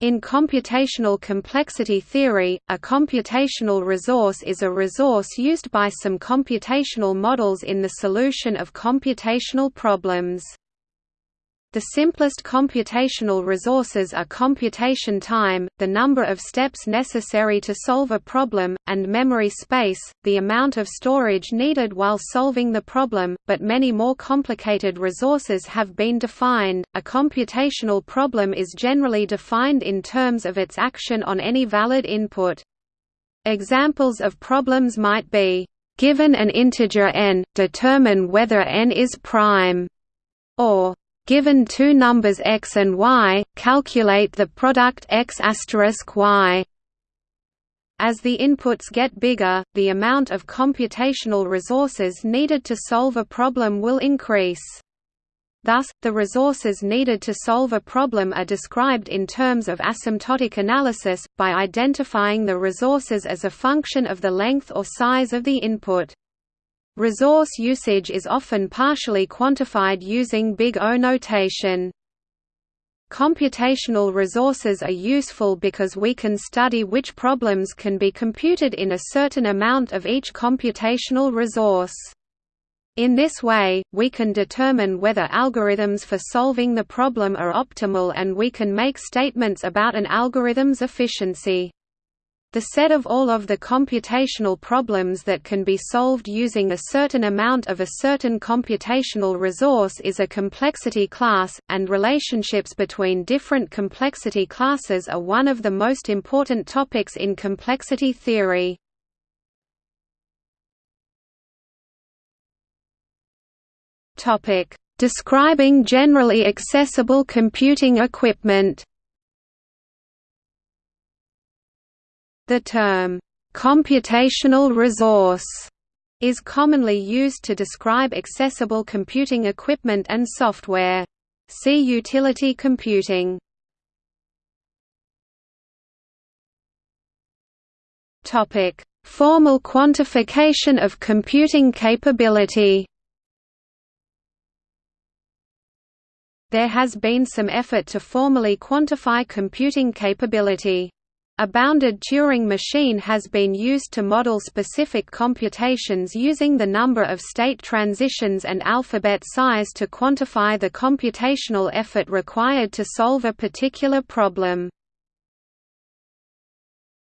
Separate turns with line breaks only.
In computational complexity theory, a computational resource is a resource used by some computational models in the solution of computational problems. The simplest computational resources are computation time, the number of steps necessary to solve a problem, and memory space, the amount of storage needed while solving the problem, but many more complicated resources have been defined. A computational problem is generally defined in terms of its action on any valid input. Examples of problems might be, given an integer n, determine whether n is prime, or Given two numbers x and y, calculate the product x y. As the inputs get bigger, the amount of computational resources needed to solve a problem will increase. Thus, the resources needed to solve a problem are described in terms of asymptotic analysis, by identifying the resources as a function of the length or size of the input. Resource usage is often partially quantified using big O notation. Computational resources are useful because we can study which problems can be computed in a certain amount of each computational resource. In this way, we can determine whether algorithms for solving the problem are optimal and we can make statements about an algorithm's efficiency. The set of all of the computational problems that can be solved using a certain amount of a certain computational resource is a complexity class, and relationships between different complexity classes are one of the most important topics in complexity theory. Describing generally accessible computing equipment The term, "...computational resource", is commonly used to describe accessible computing equipment and software. See utility computing. Topic: Formal quantification of computing capability. There has been some effort to formally quantify computing capability. A bounded Turing machine has been used to model specific computations using the number of state transitions and alphabet size to quantify the computational effort required to solve a particular problem.